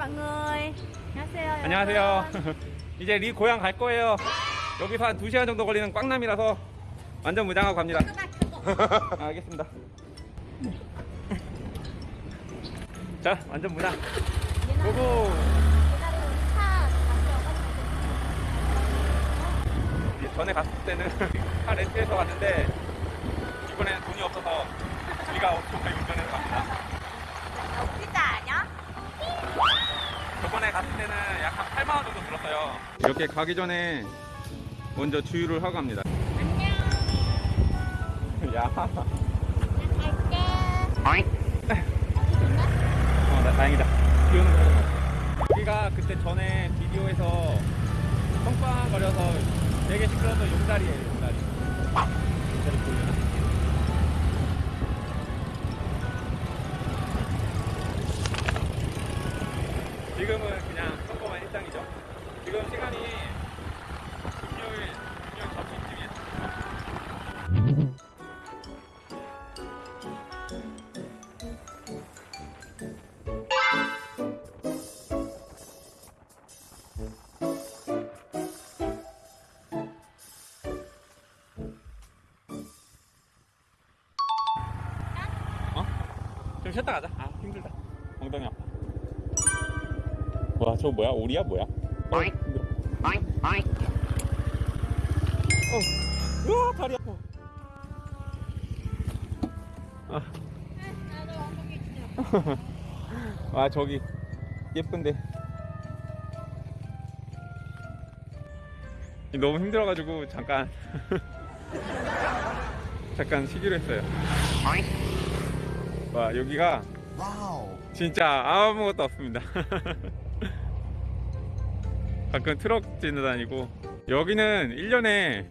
mọi người 안녕하세요. 이제 리 고향 갈 거예요. 여기서 한 2시간 정도 걸리는 꽝남이라서 완전 무장하고 갑니다. 아, 알겠습니다. 자, 완전 무장. 고고! 이 전에 갔을 때는 차 렌트해서 갔는데 이번에는 돈이 없어서 우리가 오토바이 운전해서 갑니다. 저번에 갔을 때는 약 한 8만 원 정도 들었어요. 이렇게 가기 전에 먼저 주유를 하고 갑니다. 안녕 야, 갈게 어, 나 다행이다. 비 오는 거. 여기가 그때 전에 비디오에서 뻥뻥거려서 되게 시끄러워서 용다리예요, 용다리. 용다리 좀 쉬었다 가자. 아, 힘들다. 엉덩이 아파. 와, 저거 뭐야? 오리야? 뭐야? 어, 힘들어. 어. 우와, 다리 아파. 아. 아, 저기 예쁜데. 너무 힘들어가지고 잠깐 잠깐 쉬기로 했어요. 와 여기가 진짜 아무것도 없습니다. 가끔 트럭 지나다니고 여기는 1년에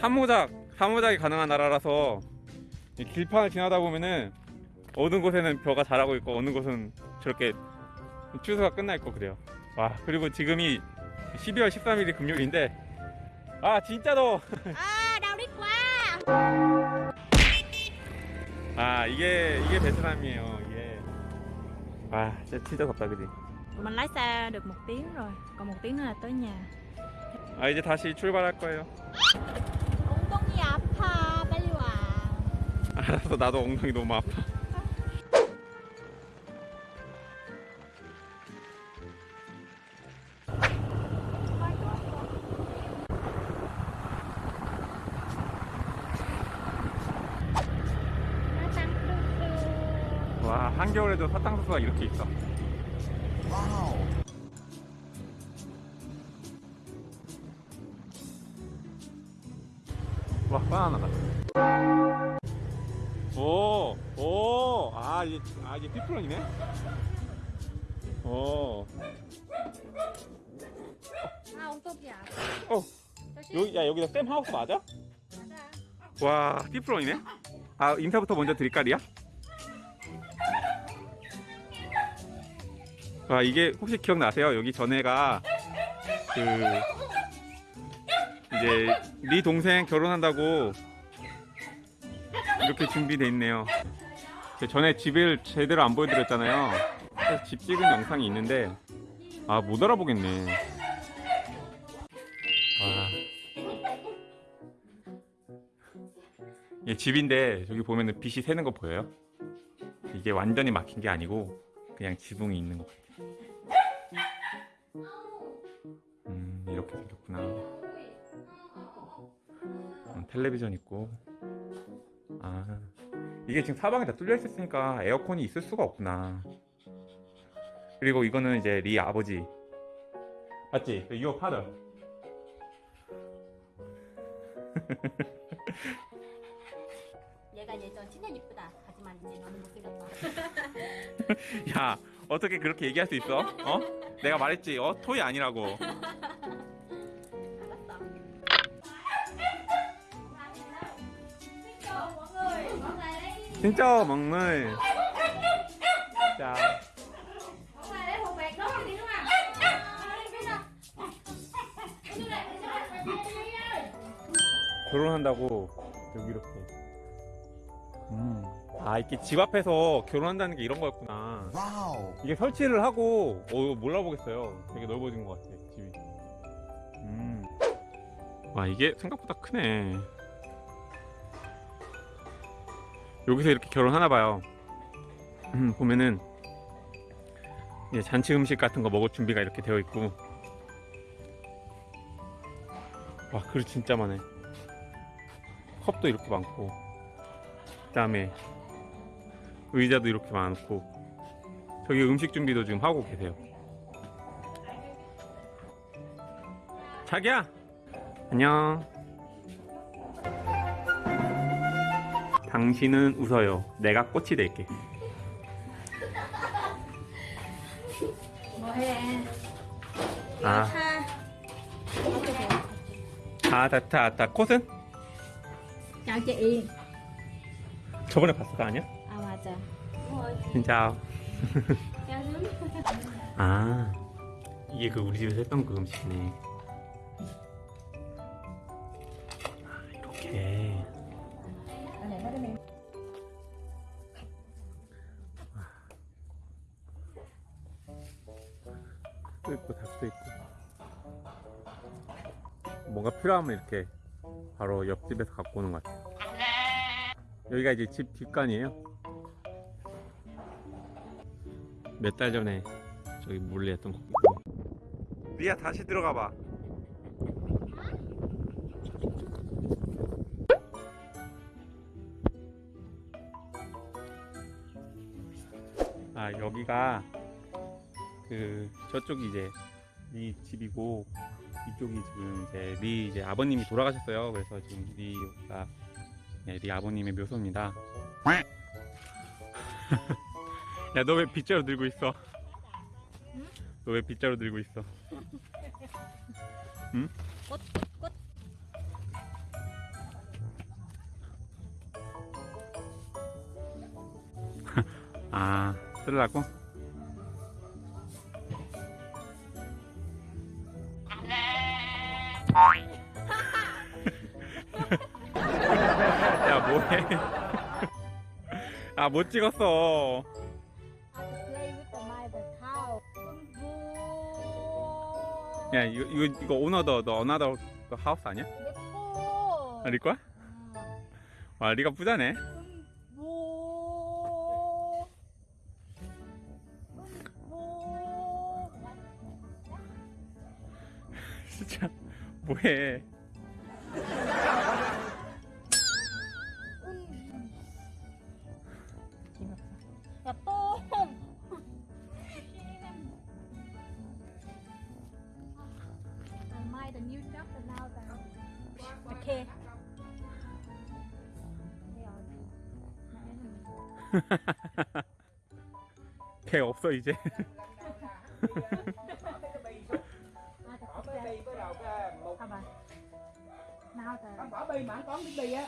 한모작 한모작이 가능한 나라라서 이 길판을 지나다 보면은 어느 곳에는 벼가 자라고 있고 어느 곳은 저렇게 추수가 끝나 있고 그래요. 와 그리고 지금이 12월 13일이 금요일인데 아 진짜 더워. đâu đi qua 아 이게 이게 베트남이에요 이게. 와 진짜 진짜 덥다 그지? Mình lái xe được một tiếng rồi. Còn một tiếng nữa là tới nhà. 아 이제 다시 출발할 거예요. 엉덩이 아파 빨리 와 알았어 나도 엉덩이 너무 아파 한겨울에도 사탕수수가 이렇게 있어 와 바나나다 오, 오, 아, 이게, 아, 이게 피플런이네? 오, 아 아파 어, 여기, 야, 여기가 쌤 하우스 맞아? 와, 피플런이네? 아, 인사부터 먼저 드릴 까, 리야? 와, 이게 혹시 기억나세요? 여기 전에가, 그, 이제, 리 동생 결혼한다고 이렇게 준비돼 있네요. 그 전에 집을 제대로 안 보여드렸잖아요. 집 찍은 영상이 있는데, 아, 못 알아보겠네. 와. 이게 집인데 여기 보면은 빛이 새는 거 보여요? 이게 완전히 막힌 게 아니고 그냥 지붕이 있는 거 같아요. 이렇게 생겼구나. 음, 텔레비전 있고. 아 이게 지금 사방에 다 뚫려 있었으니까 에어컨이 있을 수가 없구나. 그리고 이거는 이제 리 아버지 맞지? 유어 파더. 얘가 예전 진짜 이쁘다 하지만 이제 너무 못생겼다 야 어떻게 그렇게 얘기할 수 있어? 어? 내가 말했지 어 토이 아니라고 진짜 먹물 자 결혼한다고 여기 이렇게 음. 아 이렇게 집 앞에서 결혼한다는 게 이런 거였구나. 와우. 이게 설치를 하고 어 몰라보겠어요. 되게 넓어진 것 같아 집이. 음. 와 이게 생각보다 크네. 여기서 이렇게 결혼하나 봐요. 음, 보면은 이제 잔치 음식 같은 거 먹을 준비가 이렇게 되어 있고. 와 그릇 진짜 많네. 컵도 이렇게 많고. 그 다음에 의자도 이렇게 많고. 저기 음식 준비도 지금 하고 계세요. 자기야! 안녕. 당신은 웃어요. 내가 꽃이 될게. 뭐해? 아, 아, 다다, 다. 콧은? chào chị 저번에 거 아니야? à 맞아 진짜. 아, 이게 그 우리 집에서 했던 그 음식이네. 또 있고 닭도 있고. 뭔가 필요하면 이렇게 바로 옆집에서 갖고 오는 것 같아요. 여기가 이제 집 뒷간이에요. 몇 달 전에 저기 몰래 했던 거. 리아 다시 들어가 봐. 아 여기가 그 저쪽이 이제 리 집이고 이쪽이 지금 이제 리 이제 아버님이 돌아가셨어요. 그래서 지금 리가 네, 리 아버님의 묘소입니다. 야 너 왜 빗자루 들고 있어? 너 왜 빗자루 들고 있어? 응? 꽃, 꽃. 아 쓰려고? 아 못 찍었어. 야 이거 이거 이거 오너더 너그 하우스 아니야? 예뻐 아, 리 거야? 와 리가 부자네. 진짜 뭐해? 개 없어 이제. bỏ bi mà có cái bi á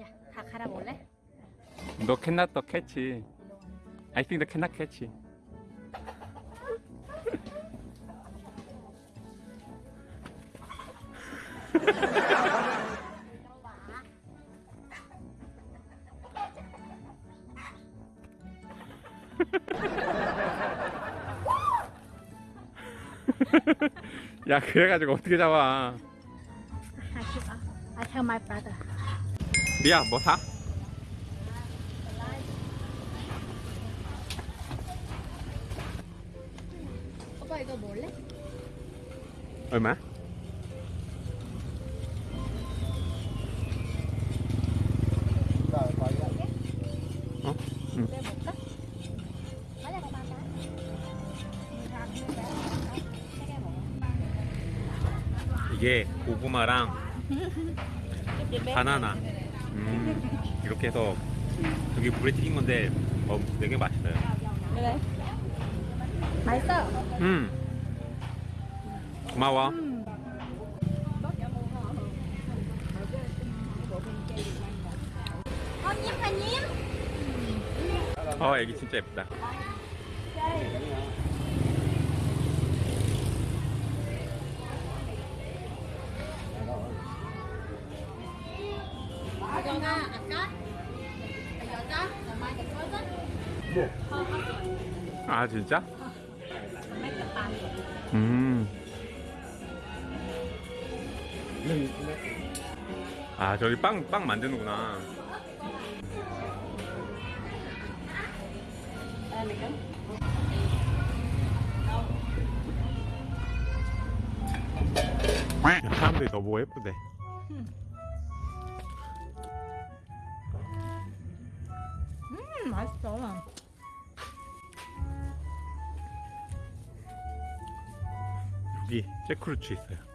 야, 다 갈아볼래? 너 cannot the catch. I think the cannot catch. 야 그래가지고 어떻게 잡아? I tell my brother. 리아 뭐 사? 오빠 이거 몰래? 얼마? 이게 고구마랑 바나나. 음, 이렇게 해서 여기 물에 튀긴 건데 어, 되게 맛있어요. 그래. 맛있어. 음. 고마워. 어, 님, 아, 님. 어 애기 진짜 예쁘다 아 진짜? 음. 아 저기 빵 빵 만드는구나. 사람들이 너 보고 예쁘대. 음 맛있어 여기 잭크루츠 있어요.